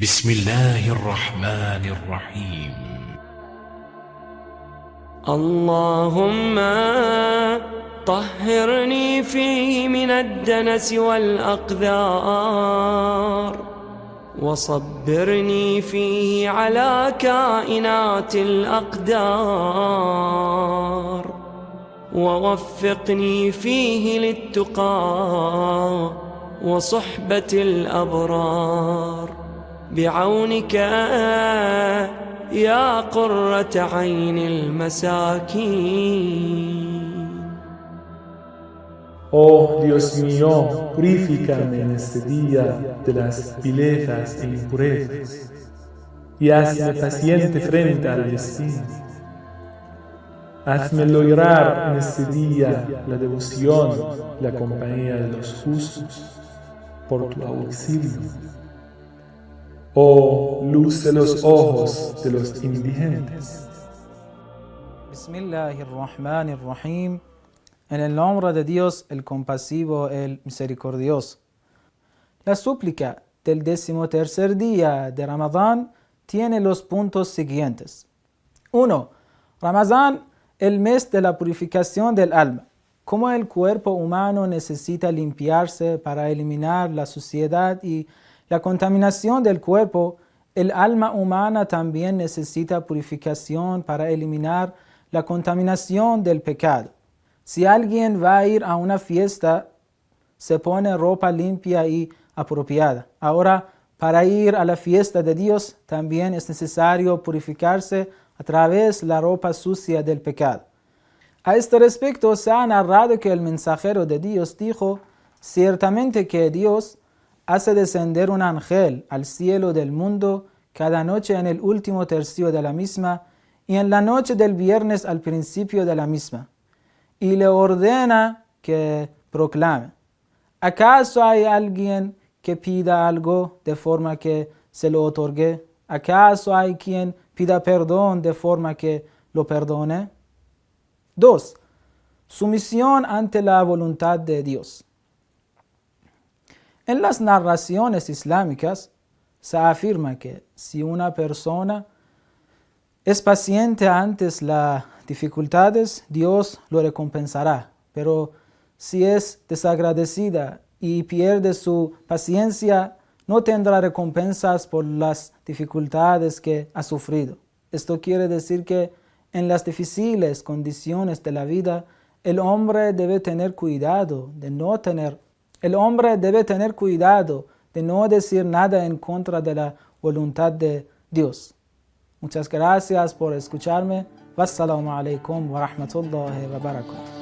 بسم الله الرحمن الرحيم. اللهم طهرني فيه من الدنس والأقذار وصبرني فيه على كائنات الأقدار ووفقني فيه للتقى وصحبة الأبرار. بعونك يا قرة عين المساكين Oh Dios mío, purifícame en este día de las vilezas e impurezas y hazme paciente frente al destino. Hazme lograr en este día la devoción y la compañía de los justos por tu auxilio. Oh luz de los ojos de los indigentes. Bismillahirrahmanirrahim. En el nombre de Dios, el compasivo, el misericordioso. La súplica del decimotercer día de Ramadán tiene los puntos siguientes. 1. Ramadán, el mes de la purificación del alma. Como el cuerpo humano necesita limpiarse para eliminar la suciedad y la contaminación del cuerpo, el alma humana también necesita purificación para eliminar la contaminación del pecado. Si alguien va a ir a una fiesta, se pone ropa limpia y apropiada. Ahora, para ir a la fiesta de Dios, también es necesario purificarse a través de la ropa sucia del pecado. A este respecto se ha narrado que el mensajero de Dios dijo, ciertamente que Dios hace descender un ángel al cielo del mundo cada noche en el último tercio de la misma y en la noche del viernes al principio de la misma, y le ordena que proclame, ¿acaso hay alguien que pida algo de forma que se lo otorgue? ¿Acaso hay quien pida perdón de forma que lo perdone? 2. Sumisión ante la voluntad de Dios. En las narraciones islámicas se afirma que si una persona es paciente ante las dificultades, Dios lo recompensará. Pero si es desagradecida y pierde su paciencia, no tendrá recompensas por las dificultades que ha sufrido. Esto quiere decir que en las difíciles condiciones de la vida, el hombre debe tener cuidado de no tener, el hombre debe tener cuidado de no decir nada en contra de la voluntad de Dios. Muchas gracias por escucharme. Wassalamu alaikum wa rahmatullahi wa barakatuh.